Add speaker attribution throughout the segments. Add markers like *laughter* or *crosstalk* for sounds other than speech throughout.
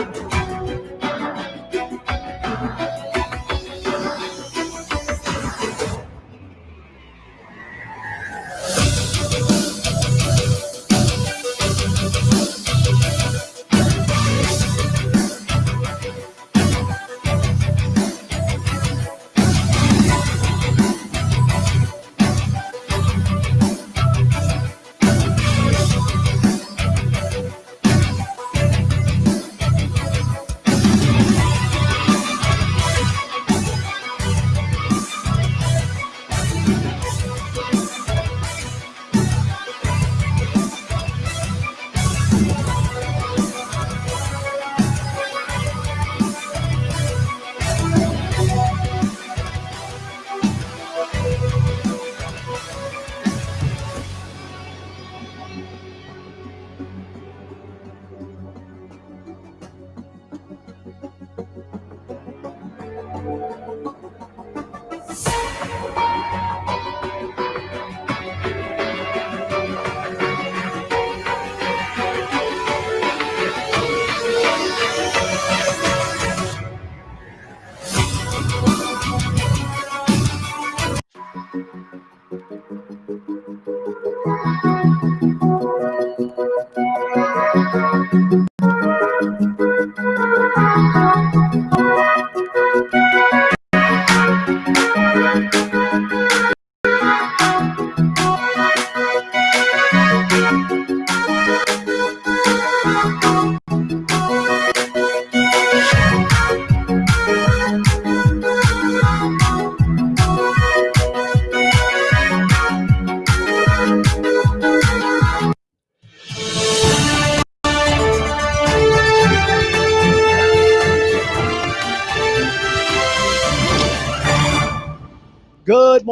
Speaker 1: Thank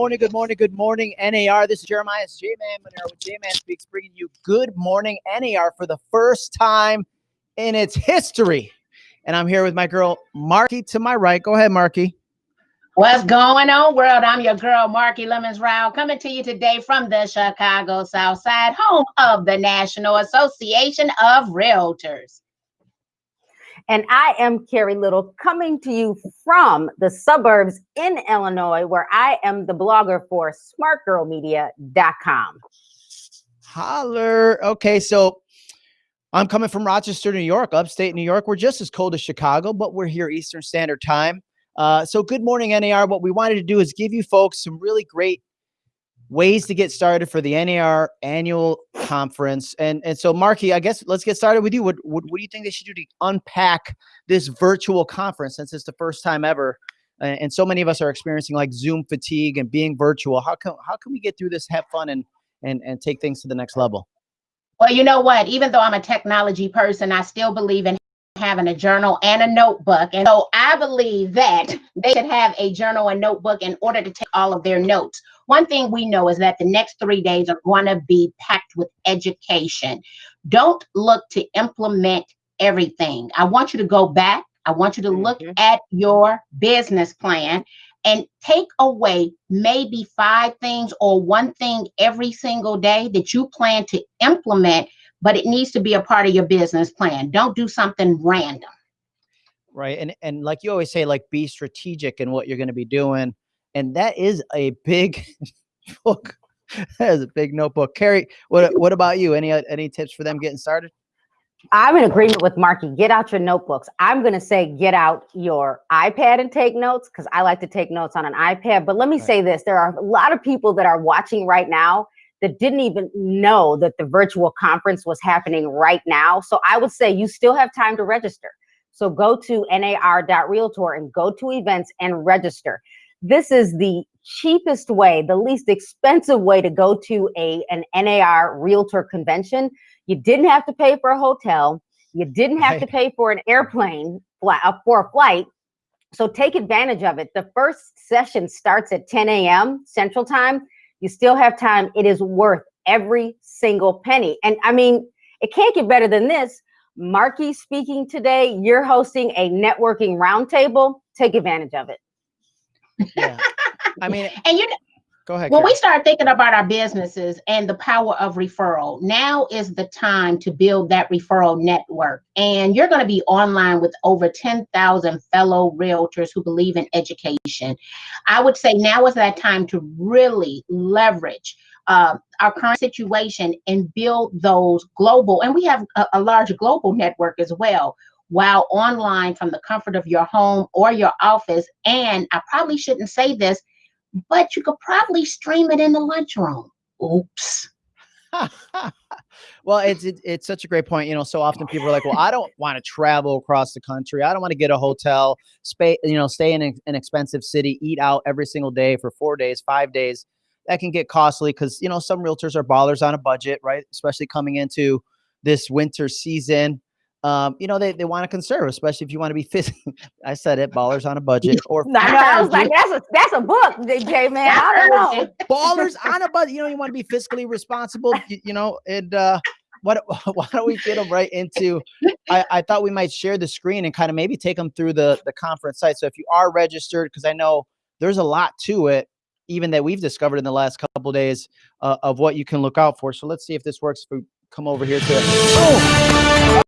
Speaker 1: morning, good morning, good morning, NAR. This is Jeremiah J Man Monero with J Man Speaks, bringing you Good Morning NAR for the first time in its history. And I'm here with my girl, Marki, to my right. Go ahead, Marki.
Speaker 2: What's going on, world? I'm your girl, Marki Lemons Ryhal, coming to you today from the Chicago South Side, home of the National Association of Realtors.
Speaker 3: And I am Carrie Little coming to you from the suburbs in Illinois, where I am the blogger for smartgirlmedia.com.
Speaker 1: Holler. Okay, so I'm coming from Rochester, New York, upstate New York. We're just as cold as Chicago, but we're here Eastern Standard Time. Uh, so good morning, NAR. What we wanted to do is give you folks some really great ways to get started for the NAR annual conference. And and so, Marki, I guess let's get started with you. What, what, what do you think they should do to unpack this virtual conference since it's the first time ever? And, so many of us are experiencing like Zoom fatigue and being virtual. How can how can we get through this, have fun, and and and take things to the next level?
Speaker 2: Well, you know what? Even though I'm a technology person, I still believe in having a journal and a notebook. And so I believe that they should have a journal and notebook in order to take all of their notes. One thing we know is that the next three days are going to be packed with education. Don't look to implement everything. I want you to go back. I want you to look mm-hmm. at your business plan and take away maybe five things or one thing every single day that you plan to implement but it needs to be a part of your business plan. Don't do something random.
Speaker 1: Right. And and like you always say, like be strategic in what you're going to be doing. And that is a big *laughs* book. that is a big notebook. Carrie, what what about you? Any any tips for them getting started?
Speaker 3: I'm in agreement with Marki. Get out your notebooks. I'm going to say get out your iPad and take notes because I like to take notes on an iPad. But let me right. say this there are a lot of people that are watching right now that didn't even know that the virtual conference was happening right now. So I would say you still have time to register. So go to nar.realtor and go to events and register. This is the cheapest way, the least expensive way to go to a an NAR realtor convention. You didn't have to pay for a hotel. You didn't have to pay for an airplane uh, for a flight. So take advantage of it. The first session starts at 10 a.m. Central Time you still have time. It is worth every single penny. And I mean, it can't get better than this. Marki speaking today. You're hosting a networking roundtable. Take advantage of it.
Speaker 1: Yeah. I mean, *laughs*
Speaker 2: and you know,
Speaker 1: Go ahead.
Speaker 2: When we start thinking about our businesses and the power of referral, now is the time to build that referral network. And you're going to be online with over 10,000 fellow realtors who believe in education. I would say now is that time to really leverage uh, our current situation and build those global, and we have a, a large global network as well while online from the comfort of your home or your office. And I probably shouldn't say this, but you could probably stream it in the lunchroom. Oops. *laughs*
Speaker 1: well, it's it, it's such a great point. You know, so often people are like, "Well, I don't *laughs* want to travel across the country. I don't want to get a hotel, stay, you know, stay in an expensive city, eat out every single day for four days, five days. That can get costly because you know some realtors are ballers on a budget, right? Especially coming into this winter season um, you know, they, they want to conserve, especially if you want to be fiscal. *laughs* I said it, ballers on a budget *laughs* or
Speaker 3: no, I was like, that's a that's a book, DJ man. I don't know. *laughs*
Speaker 1: ballers on a budget. You know, you want to be fiscally responsible, you, you know, and uh what why don't we get them right into I, I thought we might share the screen and kind of maybe take them through the the conference site. So if you are registered, because I know there's a lot to it, even that we've discovered in the last couple of days uh, of what you can look out for. So let's see if this works. If we come over here to oh,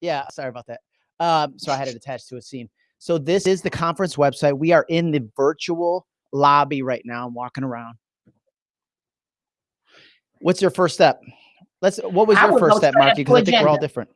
Speaker 1: Yeah, sorry about that. Um, so I had it attached to a scene. So this is the conference website. We are in the virtual lobby right now. I'm walking around. What's your first step? Let's. What was your first step, Marki? Because I think we're all different.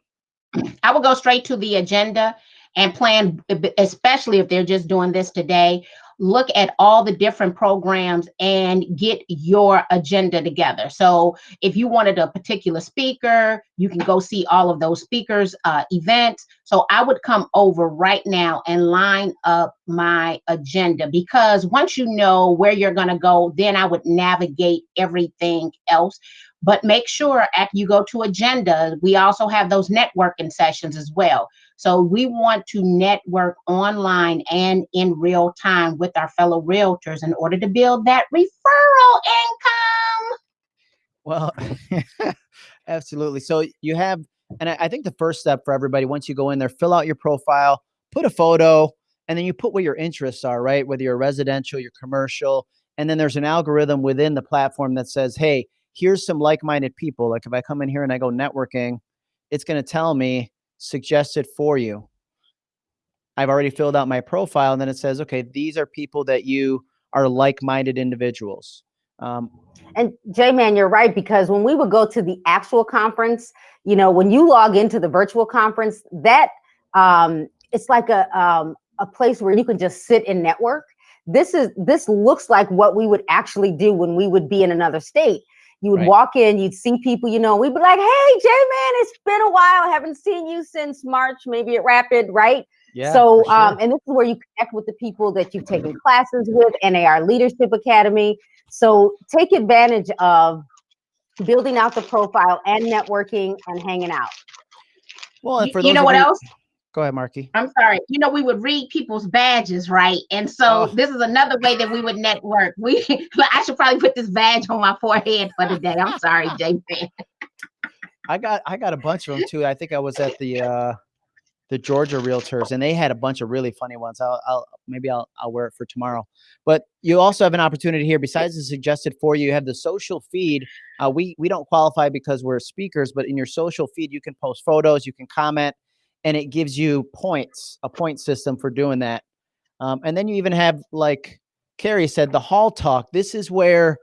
Speaker 1: *clears throat*
Speaker 2: I will go straight to the agenda and plan, especially if they're just doing this today look at all the different programs and get your agenda together. So if you wanted a particular speaker, you can go see all of those speakers uh, events. So I would come over right now and line up my agenda because once you know where you're going to go, then I would navigate everything else. But make sure after you go to agenda, we also have those networking sessions as well. So we want to network online and in real time with our fellow realtors in order to build that referral income.
Speaker 1: Well, *laughs* absolutely. So you have, and I, I think the first step for everybody, once you go in there, fill out your profile, put a photo, and then you put what your interests are, right? Whether you're residential, you're commercial, and then there's an algorithm within the platform that says, hey, here's some like-minded people. Like if I come in here and I go networking, it's going to tell me suggested for you. I've already filled out my profile and then it says, okay, these are people that you are like-minded individuals. Um,
Speaker 3: and J-Man, you're right, because when we would go to the actual conference, you know, when you log into the virtual conference, that um, it's like a, um, a place where you can just sit and network. This is this looks like what we would actually do when we would be in another state. You would right. walk in, you'd see people, you know, we'd be like, hey, J-Man, it's been a while. I haven't seen you since March, maybe at Rapid, right? Yeah, so, sure. um, and this is where you connect with the people that you've taken classes with, NAR Leadership Academy. So take advantage of building out the profile and networking and hanging out.
Speaker 2: Well, and for you know what else?
Speaker 1: Go ahead, Marki.
Speaker 2: I'm sorry. You know, we would read people's badges, right? And so oh. this is another way that we would network. We *laughs* I should probably put this badge on my forehead for the day. I'm sorry, *laughs*
Speaker 1: i got I got a bunch of them too. I think I was at the uh the Georgia Realtors and they had a bunch of really funny ones. I'll, I'll maybe I'll I'll wear it for tomorrow. But you also have an opportunity here. Besides the suggested for you, you have the social feed. Uh, we we don't qualify because we're speakers, but in your social feed, you can post photos, you can comment and it gives you points, a point system for doing that. Um, and then you even have, like Carrie said, the hall talk. This is where,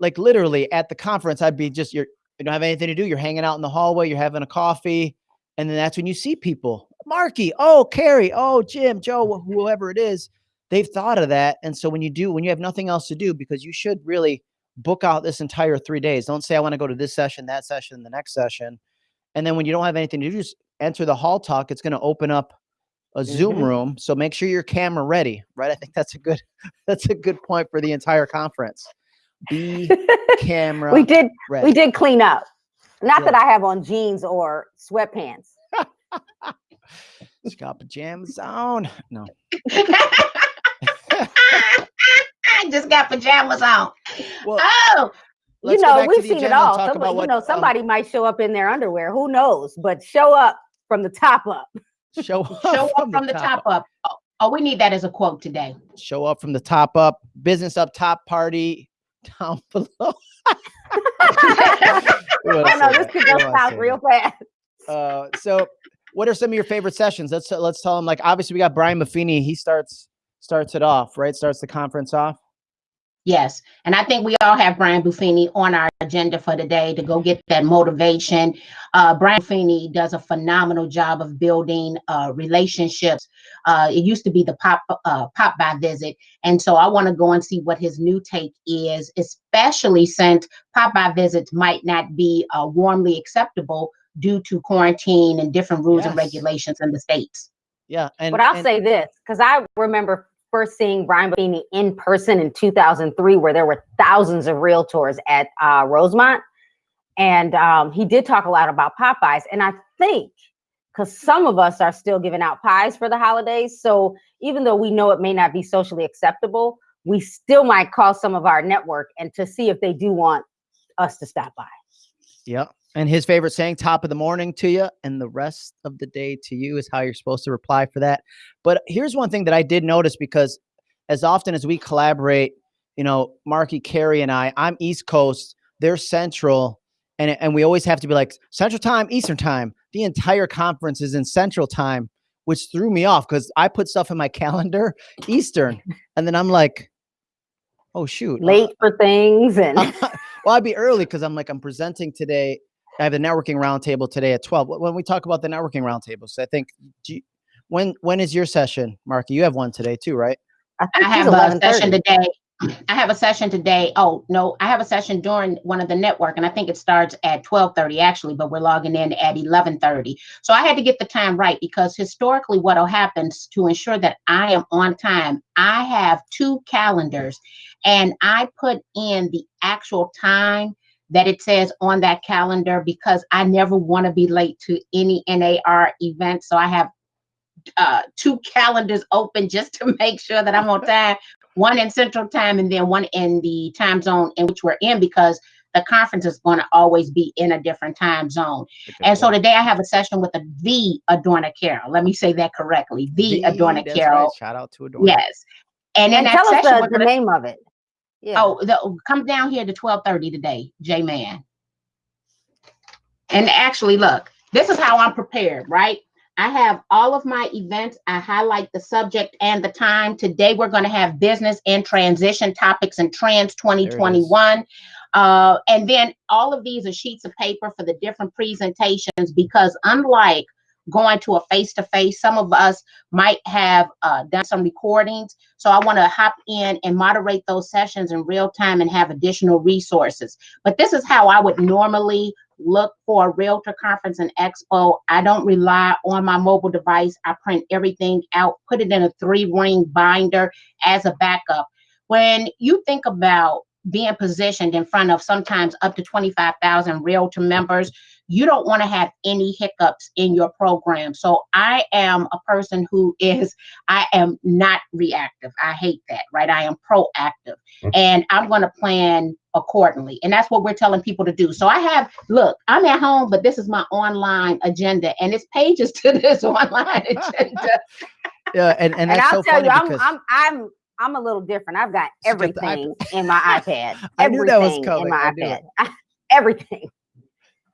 Speaker 1: like literally at the conference, I'd be just, you're, you don't have anything to do. You're hanging out in the hallway, you're having a coffee. And then that's when you see people. Marki, oh, Carrie, oh, Jim, Joe, whoever it is, they've thought of that. And so when you do, when you have nothing else to do, because you should really book out this entire three days. Don't say, I want to go to this session, that session, the next session. And then when you don't have anything to do, just enter the hall talk, it's going to open up a Zoom mm -hmm. room. So make sure your camera ready, right? I think that's a good *laughs* that's a good point for the entire conference. Be *laughs* camera.
Speaker 3: we did
Speaker 1: ready.
Speaker 3: we did clean up. Not that I have on jeans or sweatpants. *laughs*
Speaker 1: She's got pajamas on. No.
Speaker 2: I just got pajamas on. Well, oh,
Speaker 3: you know, we've seen it all. Somebody, what, you know, um somebody um, might show up in their underwear. Who knows? But show up from the top up.
Speaker 1: Show *laughs* up,
Speaker 2: show up from, the, the top, top up. up. Oh, we need that as a quote today.
Speaker 1: Show up from the top up. Business up top, party down *laughs* below. *laughs*
Speaker 3: I know this could go south real fast.
Speaker 1: Uh, so, what are some of your favorite sessions? Let's let's tell them. Like, obviously, we got Brian Buffini. He starts starts it off, right? Starts the conference off.
Speaker 2: Yes. And I think we all have Brian Buffini on our agenda for today to go get that motivation. Uh, Brian Buffini does a phenomenal job of building uh, relationships. Uh, it used to be the pop uh, pop by visit. And so I want to go and see what his new take is, especially since pop by visits might not be uh, warmly acceptable due to quarantine and different rules yes. and regulations in the States.
Speaker 1: Yeah.
Speaker 3: And, but I'll and say this, because I remember first seeing Brian Buffini in person in 2003, where there were thousands of realtors at uh, Rosemont. And um, he did talk a lot about pop-bys. And I think because some of us are still giving out pies for the holidays. So even though we know it may not be socially acceptable, we still might call some of our network and to see if they do want us to stop by.
Speaker 1: Yep. And his favorite saying, top of the morning to you, and the rest of the day to you is how you're supposed to reply for that. But here's one thing that I did notice because as often as we collaborate, you know, Marki, Carrie, and I, I'm East Coast, they're Central, and, and we always have to be like Central Time, Eastern Time. The entire conference is in Central Time, which threw me off because I put stuff in my *laughs* calendar Eastern, and then I'm like, oh shoot, uh,
Speaker 3: late for things and. *laughs*
Speaker 1: well, I'd be early because I'm like I'm presenting today I have the networking roundtable today at 12. When we talk about the networking roundtables, I think, you, when when is your session, Marki? You have one today too, right?
Speaker 2: I, I have a session today. I have a session today. Oh, no, I have a session during one of the network, and I think it starts at 1230 actually, but we're logging in at 1130. So I had to get the time right because historically what'll happen to ensure that I am on time, I have two calendars and I put in the actual time that it says on that calendar because I never want to be late to any NAR event. So I have uh, two calendars open *laughs* just to make sure that I'm on time. One in Central Time and then one in the time zone in which we're in because the conference is going to always be in a different time zone. And so today I have a session with the the Adorna Carroll. Let me say that correctly. The, Adorna
Speaker 1: that's
Speaker 2: Carroll.
Speaker 1: right. Shout out to Adorna.
Speaker 2: Yes. And in
Speaker 3: And
Speaker 2: that
Speaker 3: tell us
Speaker 2: session,
Speaker 3: the, the name of it. Yeah.
Speaker 2: Oh, the, come down here to twelve thirty today, J Man. And actually, look, this is how I'm prepared, right? I have all of my events. I highlight the subject and the time. Today, we're going to have business and transition topics and trends 2021. Uh, and then all of these are sheets of paper for the different presentations because, unlike going to a face to face, some of us might have uh, done some recordings. So I want to hop in and moderate those sessions in real time and have additional resources. But this is how I would normally look for a realtor conference and expo. I don't rely on my mobile device. I print everything out, put it in a three ring binder as a backup. When you think about being positioned in front of sometimes up to 25,000 realtor members, you don't want to have any hiccups in your program. So I am a person who is, I am not reactive. I hate that, right? I am proactive mm-hmm. and I'm going to plan accordingly. And that's what we're telling people to do. So I have, look, I'm at home, but this is my online agenda and it's pages to this *laughs* online *laughs* agenda.
Speaker 1: Yeah, and, and
Speaker 3: and
Speaker 1: that's
Speaker 3: I'll
Speaker 1: so
Speaker 3: tell
Speaker 1: funny
Speaker 3: you, I'm, I'm I'm I'm a little different. I've got everything in my *laughs* iPad.
Speaker 1: I knew that was
Speaker 3: Everything
Speaker 1: coming.
Speaker 3: in my iPad. *laughs* everything.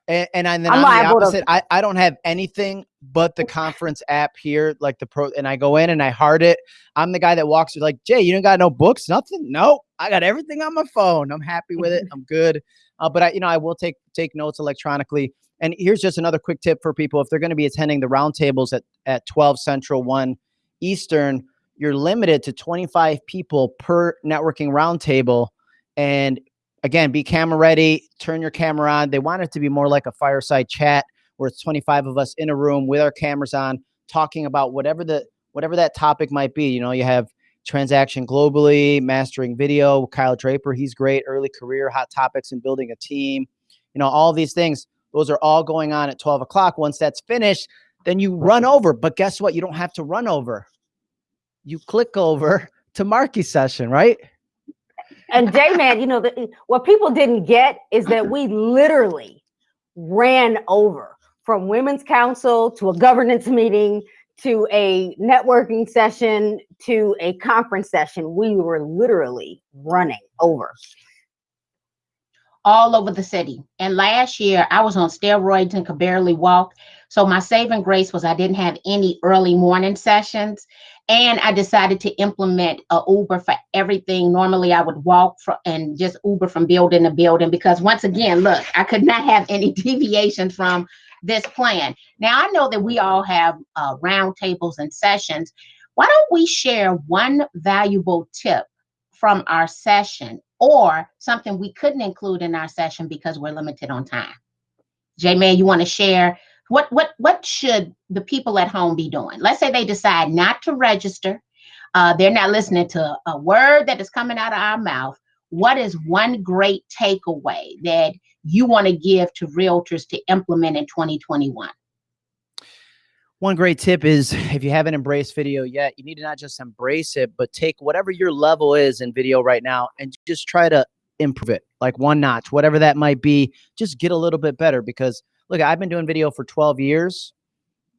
Speaker 1: and, and, and then
Speaker 3: I'm
Speaker 1: I'm, the
Speaker 3: liable to-
Speaker 1: I, I don't have anything but the conference app here, like the pro, and I go in and I hard it. I'm the guy that walks through like, Jay, you don't got no books, nothing? No, I got everything on my phone. I'm happy with it. *laughs* I'm good. Uh, but I, you know, I will take take notes electronically. And here's just another quick tip for people if they're going to be attending the roundtables at at 12 Central, 1 Eastern. You're limited to 25 people per networking roundtable, and again, be camera ready. Turn your camera on. They want it to be more like a fireside chat where it's 25 of us in a room with our cameras on, talking about whatever the whatever that topic might be. You know, you have transaction globally, mastering video. Kyle Draper, he's great. Early career, hot topics, and building a team. You know, all these things. Those are all going on at 12 o'clock. Once that's finished, then you run over. But guess what? You don't have to run over. You click over *laughs* to Marki's session, right?
Speaker 3: And J Man, you know, the, what people didn't get is that we literally ran over from women's council to a governance meeting to a networking session to a conference session. We were literally running over.
Speaker 2: all over the city. And last year I was on steroids and could barely walk. So my saving grace was I didn't have any early morning sessions. And I decided to implement a Uber for everything. Normally I would walk for, and just Uber from building to building because once again, look, I could not have any *laughs* deviation from this plan. Now I know that we all have uh, roundtables and sessions. Why don't we share one valuable tip from our session or something we couldn't include in our session because we're limited on time. J Man, you want to share what what what should the people at home be doing? Let's say they decide not to register. Uh, they're not listening to a word that is coming out of our mouth. What is one great takeaway that you want to give to realtors to implement in 2021?
Speaker 1: One great tip is if you haven't embraced video yet, you need to not just embrace it, but take whatever your level is in video right now and just try to improve it like one notch, whatever that might be. Just get a little bit better because look, I've been doing video for 12 years.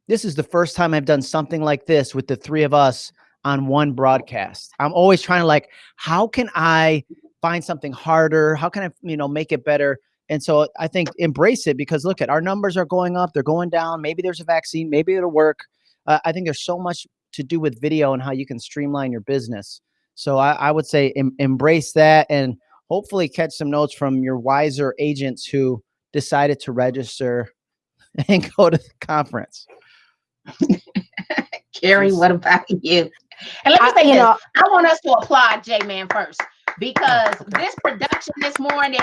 Speaker 1: This is the first time I've done something like this with the three of us on one broadcast. I'm always trying to like, how can I find something harder? How can I, you know, make it better? And so I think embrace it because look at our numbers are going up, they're going down. Maybe there's a vaccine, maybe it'll work. Uh, I think there's so much to do with video and how you can streamline your business. So I, I would say em- embrace that and hopefully catch some notes from your wiser agents who decided to register *laughs* and go to the conference. *laughs*
Speaker 2: Carrie, what about you? And let me
Speaker 3: I-
Speaker 2: say
Speaker 3: you
Speaker 2: this.
Speaker 3: know,
Speaker 2: I want us to applaud J Man first because this production this morning,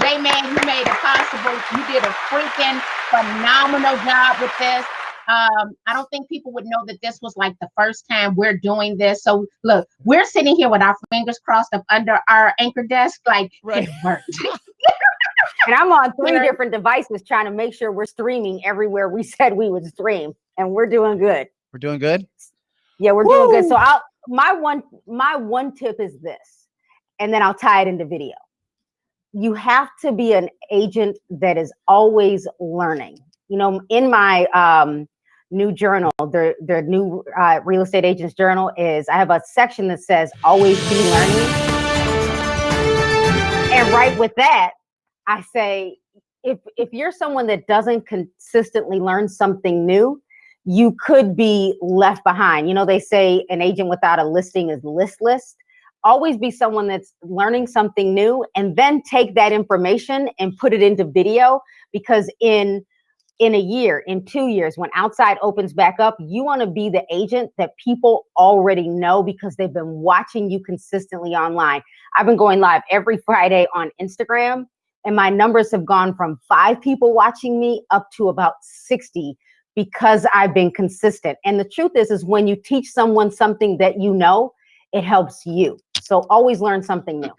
Speaker 2: J Man, you made it possible. You did a freaking phenomenal job with this. Um, I don't think people would know that this was like the first time we're doing this. So look, we're sitting here with our fingers crossed up under our anchor desk, like
Speaker 1: Right.
Speaker 2: it worked. *laughs*
Speaker 3: and I'm on three
Speaker 2: Right.
Speaker 3: different devices trying to make sure we're streaming everywhere we said we would stream, and we're doing good.
Speaker 1: We're doing good.
Speaker 3: Yeah, we're doing good. So I'll my one my one tip is this, and then I'll tie it into video. You have to be an agent that is always learning. You know, in my um, new journal, the the new uh, real estate agents journal is I have a section that says always be learning. And right with that, I say if if you're someone that doesn't consistently learn something new, you could be left behind. You know, they say an agent without a listing is listless. Always be someone that's learning something new and then take that information and put it into video because in in a year, in 2 years when outside opens back up, you want to be the agent that people already know because they've been watching you consistently online. I've been going live every Friday on Instagram and my numbers have gone from 5 people watching me up to about 60 because I've been consistent. And the truth is, is when you teach someone something that you know, it helps you. So always learn something new.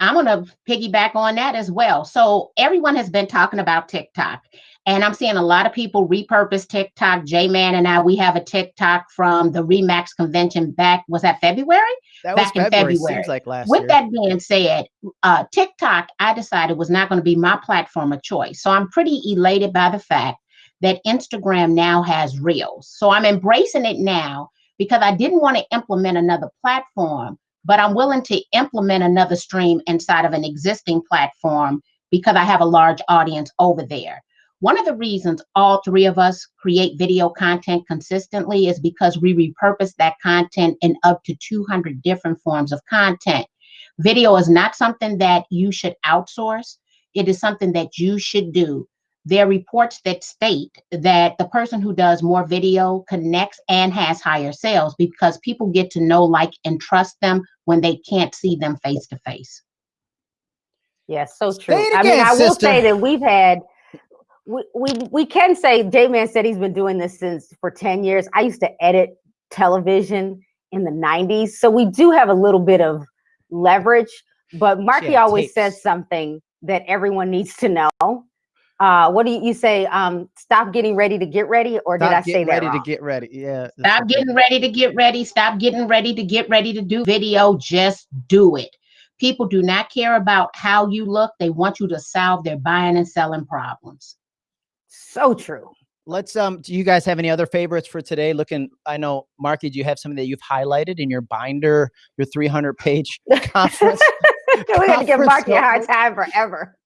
Speaker 2: I'm going to piggyback on that as well. So everyone has been talking about TikTok, and I'm seeing a lot of people repurpose TikTok. J Man and I, we have a TikTok from the Remax convention back. Was that February?
Speaker 1: That was
Speaker 2: Back in
Speaker 1: February. Seems like last
Speaker 2: With
Speaker 1: year.
Speaker 2: that being said, uh, TikTok, I decided was not going to be my platform of choice. So I'm pretty elated by the fact that Instagram now has Reels. So I'm embracing it now because I didn't want to implement another platform, but I'm willing to implement another stream inside of an existing platform because I have a large audience over there. One of the reasons all three of us create video content consistently is because we repurpose that content in up to 200 different forms of content. Video is not something that you should outsource, it is something that you should do. There are reports that state that the person who does more video connects and has higher sales because people get to know, like, and trust them when they can't see them face to face.
Speaker 3: Yes, so true.
Speaker 1: Say it
Speaker 3: I mean,
Speaker 1: again,
Speaker 3: I will say that we've had we, we we can say J Man said he's been doing this since for 10 years. I used to edit television in the 90s. So we do have a little bit of leverage, but Marki
Speaker 1: had
Speaker 3: always
Speaker 1: tapes.
Speaker 3: says something that everyone needs to know. Uh, what do you, you say? Um, stop getting ready to get ready, or did I say
Speaker 1: getting
Speaker 3: that
Speaker 1: ready
Speaker 3: wrong?
Speaker 1: to get ready. Yeah. that's
Speaker 2: Stop
Speaker 1: the
Speaker 2: getting ready to get ready. Stop getting ready to get ready to do video. Just do it. People do not care about how you look. They want you to solve their buying and selling problems.
Speaker 3: So true.
Speaker 1: Let's um do you guys have any other favorites for today? Looking, I know Marki, do you have something that you've highlighted in your binder, your 300 page *laughs* conference? *laughs*
Speaker 3: We're gonna give
Speaker 1: Conference
Speaker 3: Marki a hard time forever.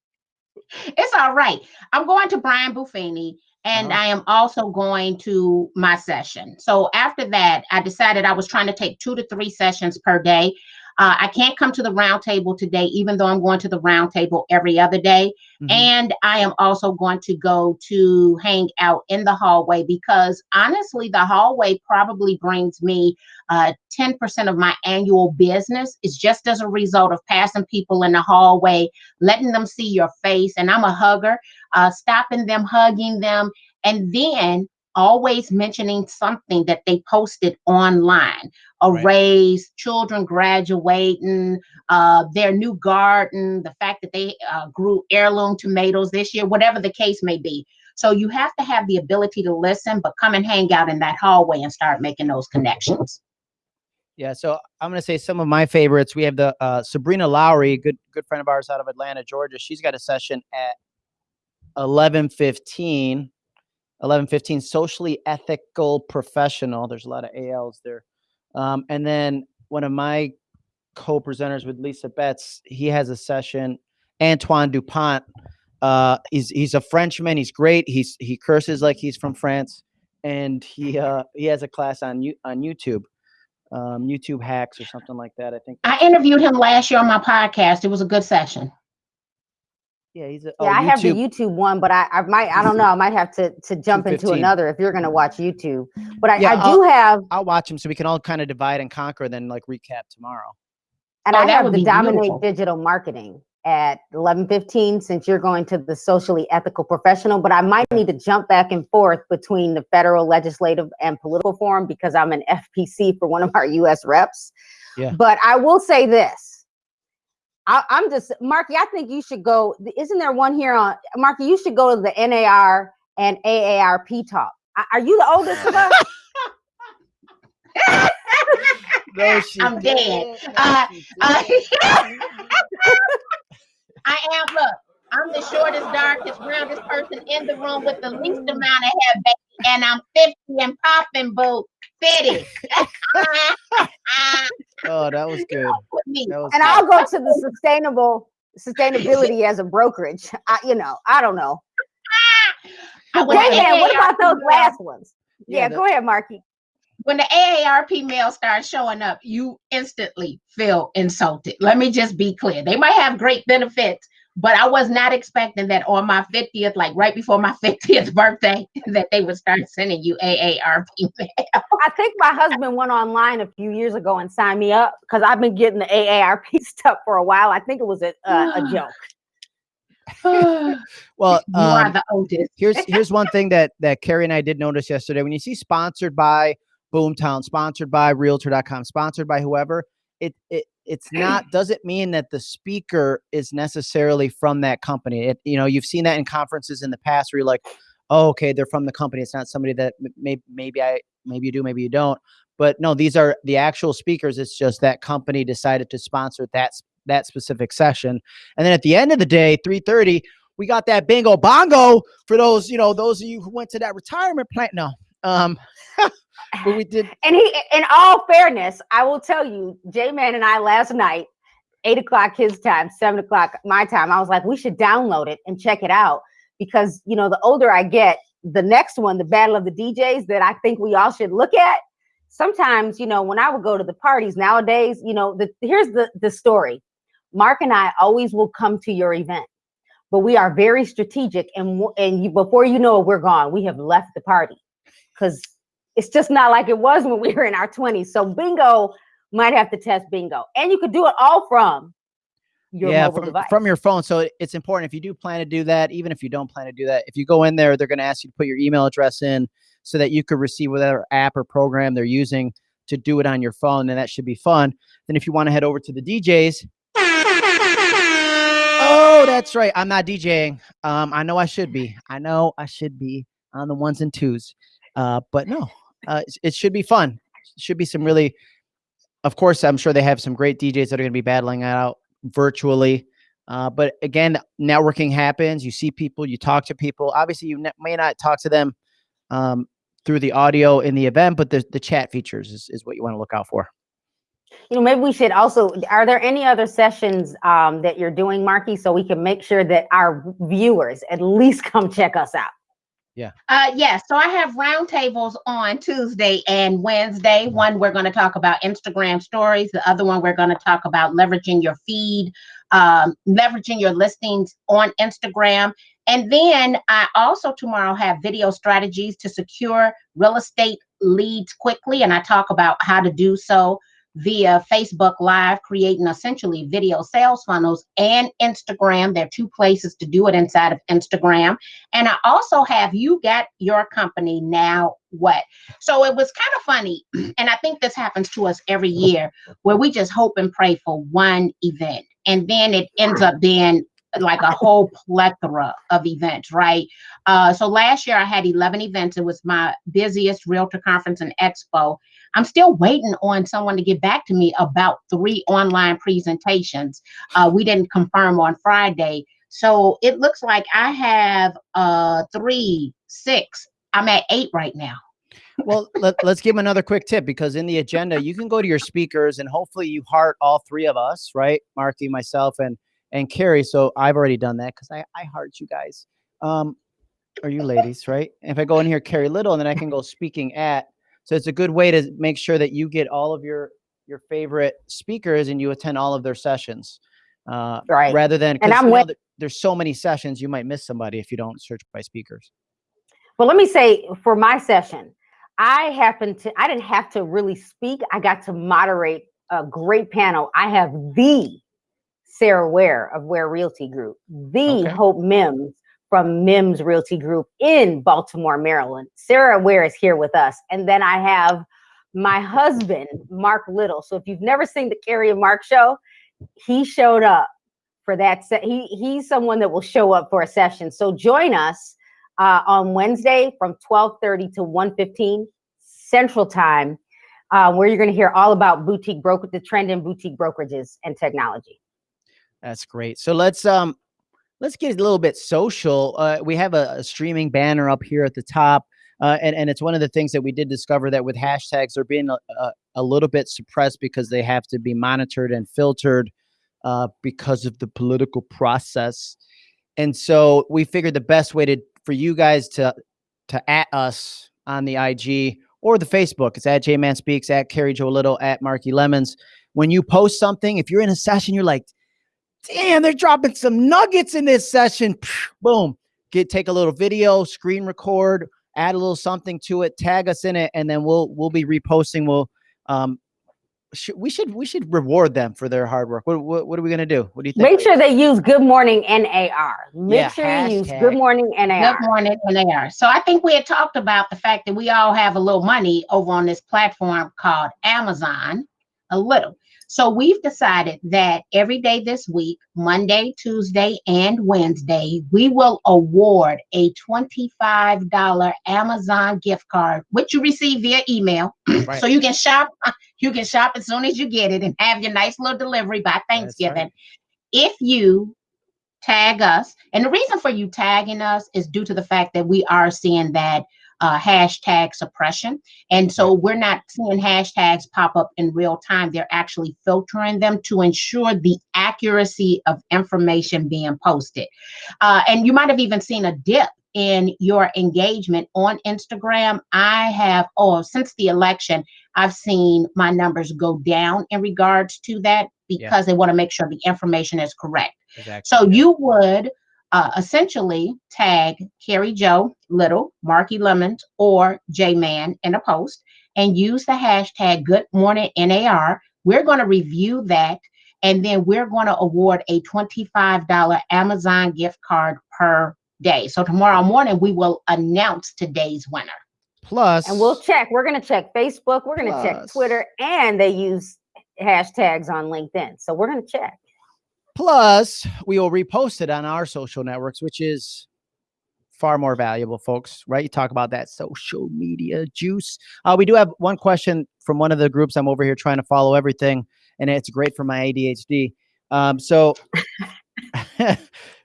Speaker 2: It's all right. I'm going to Brian Buffini and
Speaker 1: Uh-huh.
Speaker 2: I am also going to my session. So after that, I decided I was trying to take two to three sessions per day. Uh, I can't come to the round table today, even though I'm going to the round table every other day.
Speaker 1: Mhm.
Speaker 2: And I am also going to go to hang out in the hallway because honestly, the hallway probably brings me uh, 10% of my annual business. It's just as a result of passing people in the hallway, letting them see your face. And I'm a hugger, uh, stopping them, hugging them, and then always mentioning something that they posted online a
Speaker 1: Right.
Speaker 2: raise, children graduating, uh, their new garden, the fact that they uh, grew heirloom tomatoes this year, whatever the case may be. So you have to have the ability to listen, but come and hang out in that hallway and start making those connections.
Speaker 1: Yeah, so I'm gonna say some of my favorites. We have the uh, Sabrina Lowry, good good friend of ours out of Atlanta, Georgia. She's got a session at 11:15. 11:15. Socially ethical professional. There's a lot of ALs there, um, and then one of my co-presenters with Lisa Betts. He has a session. Antoine Dupont. Uh, he's he's a Frenchman. He's great. He's he curses like he's from France, and he *laughs* uh, he has a class on you on YouTube um, YouTube hacks or something like that. I think.
Speaker 2: I interviewed him last year on my podcast. It was a good session.
Speaker 1: Yeah, he's a.
Speaker 3: Oh, yeah,
Speaker 1: oh,
Speaker 3: I have the
Speaker 1: YouTube.
Speaker 3: YouTube one, but I, I might, I don't know, I might have to to jump into another if you're gonna watch YouTube. But I,
Speaker 1: Yeah,
Speaker 3: I do have,
Speaker 1: I'll watch him so we can all kind of divide and conquer, then like recap tomorrow.
Speaker 3: and
Speaker 2: Oh,
Speaker 3: I have the Dominate
Speaker 2: beautiful.
Speaker 3: Digital Marketing at 11:15. Since you're going to the socially ethical professional, but I might need to jump back and forth between the federal, legislative, and political forum because I'm an FPC for one of our U.S. reps.
Speaker 1: Yeah.
Speaker 3: But I will say this. I, I'm just Marki. I think you should go. Isn't there one here on Marki? You should go to the NAR and AARP talk. Are- Are you the oldest of us? *laughs*
Speaker 1: No, *laughs*
Speaker 2: I'm dead.
Speaker 1: didn't.
Speaker 2: Uh, uh. *laughs* I am, look, I'm the shortest, darkest, roundest person in the room with the least amount of hair, baby, and I'm 50 and popping, boo. 50.
Speaker 1: oh, that was good.
Speaker 2: With me.
Speaker 3: And
Speaker 1: good.
Speaker 3: I'll go to the sustainable sustainability as a brokerage. I, you know, I don't know.
Speaker 2: I went
Speaker 3: Hey, what about those last ones?
Speaker 1: Yeah,
Speaker 3: Yeah,
Speaker 1: the-
Speaker 3: go ahead, Marki.
Speaker 2: when the AARP mail starts showing up, you instantly feel insulted. Let me just be clear. They might have great benefits, but I was not expecting that on my 50th, like right before my *laughs* 50th birthday, that they would start sending you AARP mail.
Speaker 3: I think my husband went online a few years ago and signed me up because I've been getting the AARP *laughs* stuff for a while. I think it was a, a, a *sighs* joke. *sighs*
Speaker 2: you
Speaker 1: Well,
Speaker 2: are
Speaker 1: um,
Speaker 2: the oldest.
Speaker 1: here's *laughs* here's one thing that that Carrie and I did notice yesterday. When you see sponsored by Boomtown, sponsored by Realtor.com, sponsored by whoever, it it it's not doesn't mean that the speaker is necessarily from that company. It you know you've seen that in conferences in the past where you're like, oh okay, they're from the company. It's not somebody that maybe maybe I maybe you do, maybe you don't. But no, these are the actual speakers. It's just that company decided to sponsor that that specific session. And then at the end of the day, 3:30, we got that bingo bongo for those, you know, those of you who went to that retirement plan. No. Um *laughs* but we did
Speaker 3: And he, in all fairness, I will tell you, J Man and I last night, eight o'clock his time, seven o'clock my time, I was like, we should download it and check it out because, you know, the older I get, the next one, the Battle of the DJs, that I think we all should look at. Sometimes, you know, when I would go to the parties nowadays, you know, the here's the the story. Mark and I always will come to your event, but we are very strategic, and and you, before you know it, we're gone. We have left the party because it's just not like it was when we were in our 20s. So bingo might have to test bingo. And you could do it all from your
Speaker 1: yeah, from,
Speaker 3: device.
Speaker 1: from your phone. So it- it's important if you do plan to do that, even if you don't plan to do that, if you go in there, they're going to ask you to put your email address in so that you could receive whatever app or program they're using to do it on your phone. And that should be fun. Then if you want to head over to the DJs, oh, that's right. I'm not DJing. Um, I know I should be. I know I should be on the ones and twos. Uh, but no, uh, it- should be fun. It should be some really, of course, I'm sure they have some great DJs that are going to be battling out virtually. Uh, but again, networking happens. You see people, you talk to people. Obviously, you may not talk to them um, through the audio in the event, but the, the chat features is, is what you want to look out for.
Speaker 3: you know, maybe we should also, are there any other sessions um, that you're doing, Marki, so we can make sure that our viewers at least come check us out?
Speaker 2: Uh, yes. So I have roundtables on Tuesday and Wednesday. One, we're going to talk about Instagram stories. The other one, we're going to talk about leveraging your feed, um, leveraging your listings on Instagram. And then I also tomorrow have video strategies to secure real estate leads quickly. And I talk about how to do so via Facebook Live, creating essentially video sales funnels and Instagram. There are two places to do it inside of Instagram. And I also have you got your company now what? So it was kind of funny. *clears throat* And I think this happens to us every year where we just hope and pray for one event. And then it ends up being like a whole plethora of events, right? Uh, so last year I had 11 events. It was my busiest realtor conference and expo. I'm still waiting on someone to get back to me about three online presentations. Uh, we didn't confirm on Friday. So it looks like I have uh three, six. I'm at eight right now.
Speaker 1: well, let, let's give another quick tip because in the agenda, you can go to your speakers and hopefully you heart all three of us, right? Marki, myself, and and Carrie. So I've already done that because I, I heart you guys. Um, are you ladies, right? If I go in here, Carrie Little, and then I can go speaking at. So it's a good way to make sure that you get all of your your favorite speakers and you attend all of their sessions. Uh,
Speaker 3: Right.
Speaker 1: rather than
Speaker 3: And I'm
Speaker 1: you know,
Speaker 3: with-
Speaker 1: there- there's so many sessions you might miss somebody if you don't search by speakers.
Speaker 3: Well, let me say for my session, I happened to, I didn't have to really speak. I got to moderate a great panel. I have the Sarah Ware of Ware Realty Group, the
Speaker 1: Okay.
Speaker 3: Hope Mims from Mims Realty Group in Baltimore, Maryland. Sarah Ware is here with us. And then I have my husband, Mark Little. So if you've never seen the Carrie and Mark show, he showed up for that. Se- he he's someone that will show up for a session. So join us uh, on Wednesday from 12:30 to 1:15 Central Time, uh, where you're going to hear all about boutique broker, the trend in boutique brokerages and technology.
Speaker 1: That's great. So let's um let's get a little bit social. Uh, we have a, a streaming banner up here at the top. Uh, and, and it's one of the things that we did discover that with hashtags they're being a, a, a little bit suppressed because they have to be monitored and filtered uh, because of the political process. And so we figured the best way to for you guys to to at us on the IG or the Facebook. It's at J Man Speaks, at Carrie Joe Little, at Marki Lemons. When you post something, if you're in a session, you're like, damn, they're dropping some nuggets in this session. Boom. Get take a little video, screen record, add a little something to it, tag us in it, and then we'll we'll be reposting. We'll um sh- we should we should reward them for their hard work. What what, what are we gonna do? What do you think?
Speaker 3: Make sure they use Good Morning NAR. Make
Speaker 1: Yeah,
Speaker 3: sure you use. Good Morning NAR.
Speaker 2: Good morning, NAR. So I think we had talked about the fact that we all have a little money over on this platform called Amazon, a little. So we've decided that every day this week, Monday, Tuesday, and Wednesday, we will award a $25 Amazon gift card, which you receive via email. *clears throat*
Speaker 1: Right.
Speaker 2: So you can shop, *laughs* you can shop as soon as you get it and have your nice little delivery by
Speaker 1: right.
Speaker 2: Thanksgiving. If you tag us, and the reason for you tagging us is due to the fact that we are seeing that uh, hashtag suppression. And so we're not seeing hashtags pop up in real time. They're actually filtering them to ensure the accuracy of information being posted. Uh, and you might have even seen a dip in your engagement on Instagram. I have, oh, since the election, I've seen my numbers go down in regards to that
Speaker 1: Yeah.
Speaker 2: because they want to make sure the information is correct.
Speaker 1: Exactly.
Speaker 2: So you would uh, essentially tag Carrie Joe Little, Marki Lemons, or J Man in a post and use the hashtag Good Morning NAR. We're going to review that and then we're going to award a $25 Amazon gift card per day. So tomorrow morning we will announce today's winner.
Speaker 1: Plus,
Speaker 3: And we'll check. We're going to check Facebook. We're going to check Twitter, and they use hashtags on LinkedIn. So we're going to check.
Speaker 1: Plus, we will repost it on our social networks, which is far more valuable, folks. Right? You talk about that social media juice. Uh, we do have one question from one of the groups. I'm over here trying to follow everything, and it's great for my ADHD. Um, so, *laughs* uh,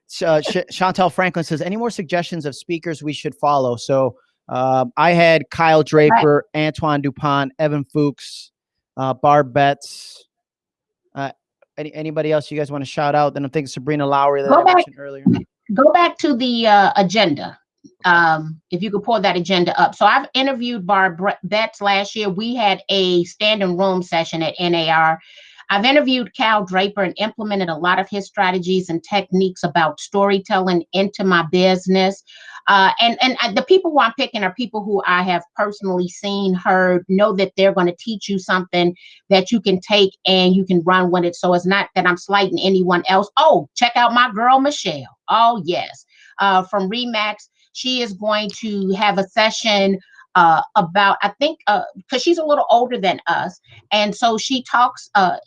Speaker 1: Chantel Franklin says, "Any more suggestions of speakers we should follow?" So, um, I had Kyle Draper, Antoine Dupont, Evan Fuchs, uh, Barb Betts. Any, anybody else you guys want to shout out? Then I'm thinking Sabrina Lowry that
Speaker 2: Go
Speaker 1: I
Speaker 2: back.
Speaker 1: mentioned earlier.
Speaker 2: go back to the uh, agenda. Um, if you could pull that agenda up. So I've interviewed Barb Betts last year. We had a standing room session at NAR. I've interviewed Cal Draper and implemented a lot of his strategies and techniques about storytelling into my business. Uh, and and uh, the people who I'm picking are people who I have personally seen, heard, know that they're going to teach you something that you can take and you can run with it. So it's not that I'm slighting anyone else. Oh, check out my girl Michelle. Oh yes, uh, from Remax. She is going to have a session uh, about I think because she's a little older than us, and so she talks. Uh,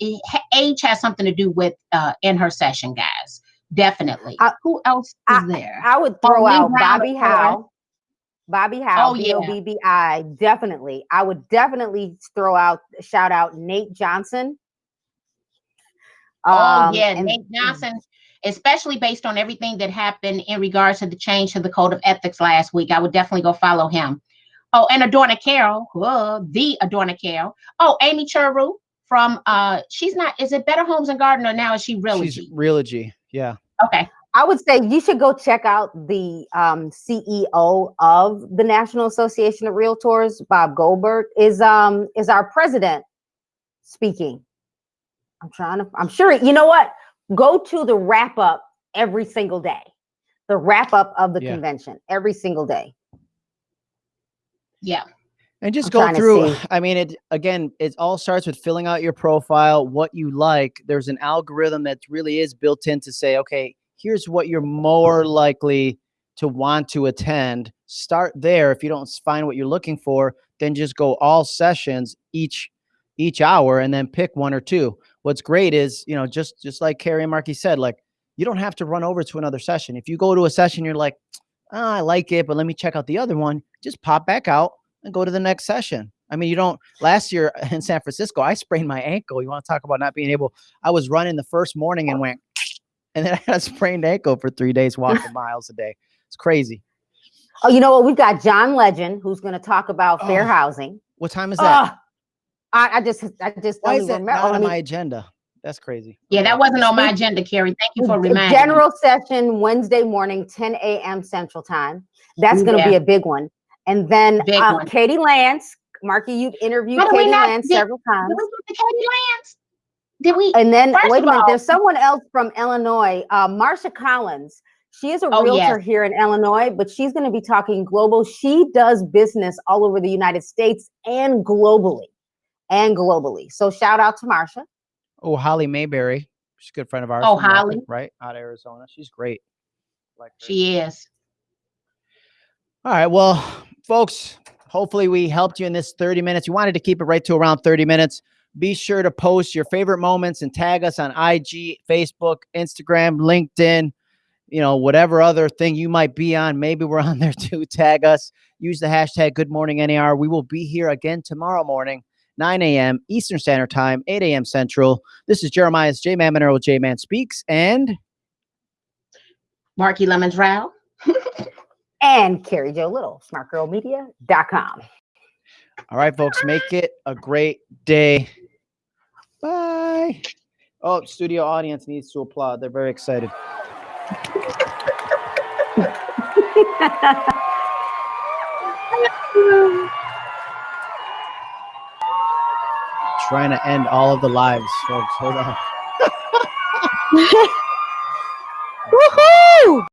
Speaker 2: age has something to do with uh, in her session, guys. Definitely.
Speaker 3: I-
Speaker 2: Who else is
Speaker 3: I-
Speaker 2: there?
Speaker 3: I would
Speaker 2: Oh,
Speaker 3: throw
Speaker 2: Lee
Speaker 3: out Bobby
Speaker 2: of course.
Speaker 3: Howe. Bobby Howe,
Speaker 2: Oh, yeah.
Speaker 3: O B B I. Definitely. I would definitely throw out, shout out Nate Johnson.
Speaker 2: Oh
Speaker 3: Um,
Speaker 2: yeah,
Speaker 3: and-
Speaker 2: Nate Johnson, especially based on everything that happened in regards to the change to the code of ethics last week. I would definitely go follow him. Oh, and Adorna Carroll, whoa, the Adorna Carroll. Oh, Amy Chorew from uh she's not is it Better Homes and Garden or now is she really?
Speaker 1: She's Realogy. Yeah.
Speaker 2: Okay.
Speaker 3: I would say you should go check out the um, CEO of the National Association of Realtors, Bob Goldberg, is um is our president speaking. I'm trying to. I'm sure. You know what? Go to the wrap up every single day. The wrap up of the
Speaker 1: Yeah.
Speaker 3: convention every single day.
Speaker 2: Yeah.
Speaker 1: And just
Speaker 3: I'm
Speaker 1: go through. I mean, it again, it all starts with filling out your profile, what you like. There's an algorithm that really is built in to say, okay, here's what you're more likely to want to attend. Start there. If you don't find what you're looking for, then just go all sessions each each hour and then pick one or two. What's great is, you know, just just like Carrie and Marki said, like you don't have to run over to another session. If you go to a session, you're like, oh, I like it, but let me check out the other one. Just pop back out and go to the next session. I mean, you don't. Last year *laughs* in San Francisco, I sprained my ankle. You want to talk about not being able? I was running the first morning and went, *laughs* and then I had a sprained ankle for three days walking *laughs* miles a day. It's crazy.
Speaker 3: Oh, you know what? We've got John Legend who's going to talk about fair
Speaker 1: Oh,
Speaker 3: housing.
Speaker 1: What time is that?
Speaker 3: Ah, I, I just, I just
Speaker 1: Why
Speaker 3: don't
Speaker 1: is that
Speaker 3: even
Speaker 1: not on
Speaker 3: me-
Speaker 1: my agenda? That's crazy.
Speaker 2: Yeah, that wasn't on my agenda, Carrie. Thank you for
Speaker 3: The
Speaker 2: reminding me.
Speaker 3: General session Wednesday morning, 10 a.m. Central Time. That's going to be a big one. And then
Speaker 2: Big
Speaker 3: uh. Katie Lance, Marki, you've interviewed
Speaker 2: How do we
Speaker 3: Katie
Speaker 2: not
Speaker 3: Lance
Speaker 2: get-
Speaker 3: several times.
Speaker 2: Did we get Katie Lance? Did we?
Speaker 3: And then wait a minute,
Speaker 2: all-
Speaker 3: there's someone else from Illinois, uh, Marsha Collins. She is a
Speaker 2: Oh,
Speaker 3: realtor
Speaker 2: yes.
Speaker 3: here in Illinois, but she's going to be talking global. She does business all over the United States and globally, and globally. So shout out to Marsha.
Speaker 1: Oh, Holly Mayberry. She's a good friend of ours.
Speaker 2: Oh,
Speaker 1: from Norfolk,
Speaker 2: Holly.
Speaker 1: right out of Arizona. She's great. Like her.
Speaker 2: She is.
Speaker 1: All right. Well, folks, hopefully we helped you in this 30 minutes. You wanted to keep it right to around 30 minutes. Be sure to post your favorite moments and tag us on IG, Facebook, Instagram, LinkedIn, you know, whatever other thing you might be on. Maybe we're on there too. *laughs* Tag us. Use the hashtag Good Morning NAR. We will be here again tomorrow morning, 9 a.m. Eastern Standard Time, 8 a.m. Central. This is Jeremiah's J Man Monero J Man Speaks. And
Speaker 2: Marki Lemons Row. *laughs*
Speaker 3: And Carrie Joe Little, smartgirlmedia.com.
Speaker 1: All right, folks, make it a great day. Bye. Oh, studio audience needs to applaud. They're very excited. Trying to end all of the lives, folks. Hold on. *laughs*
Speaker 3: Woohoo!